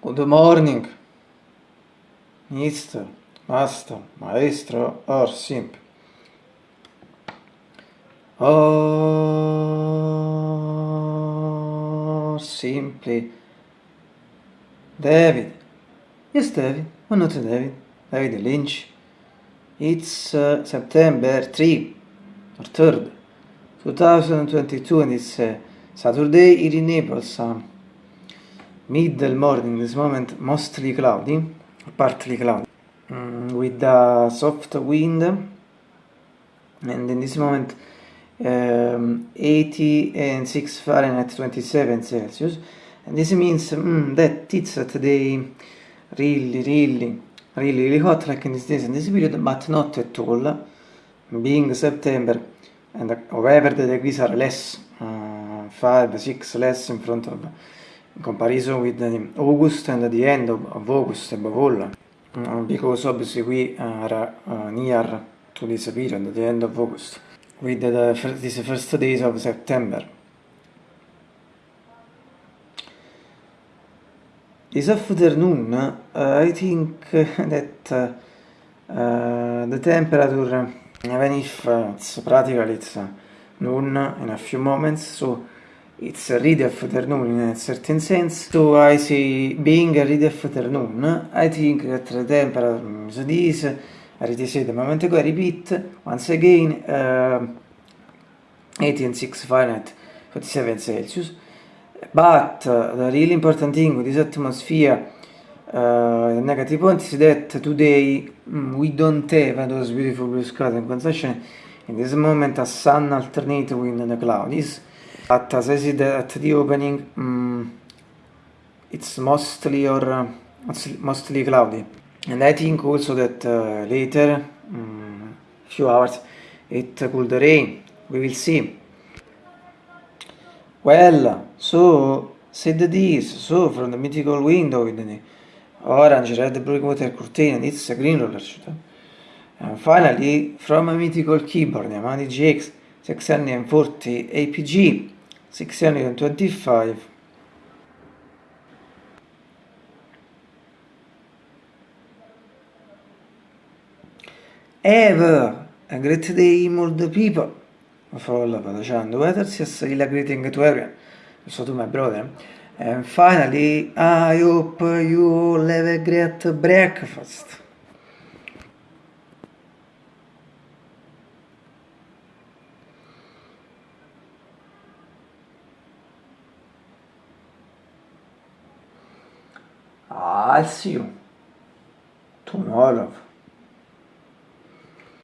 Good morning, Mister, Master, Maestro, or Simp. Or simply David. Yes, David. Why not David? David Lynch. It's uh, September 3 or 3rd, 2022 and it's uh, Saturday here in Naples. Uh, middle morning, this moment mostly cloudy, partly cloudy, mm, with a soft wind. And in this moment um, 80 and 6 Fahrenheit 27 Celsius. And this means mm, that it's today really really really really hot like in this days in this period but not at all. Being September and however the degrees are less uh, 5 6 less in front of in comparison with August and the end of, of August above all. Uh, because obviously we are uh, near to this period the end of August with the first, these first days of September. This afternoon, uh, I think that uh, uh, the temperature, even if it's practically it's noon in a few moments, so it's a read afternoon in a certain sense. So I say, being a read afternoon, I think that the temperature is this, I said a moment ago, I repeat once again, uh, 86 Fahrenheit, 47 Celsius. But uh, the really important thing with this atmosphere, uh, the negative point is that today mm, we don't have those beautiful blue skies and conception. In this moment, a sun alternate with the clouds. But as I said at the opening, um, it's mostly or uh, mostly cloudy. And I think also that uh, later, um, few hours, it could rain. We will see. Well, so said this, so from the mythical window with the orange, red, blue water curtain, it's a green roller shooter. And finally, from a mythical keyboard, Yamaha GX 640 APG 625. Ever a great day, old people. follow facendo letters yes really greeting to everyone so to my brother and finally I hope you have a great breakfast I'll see you tomorrow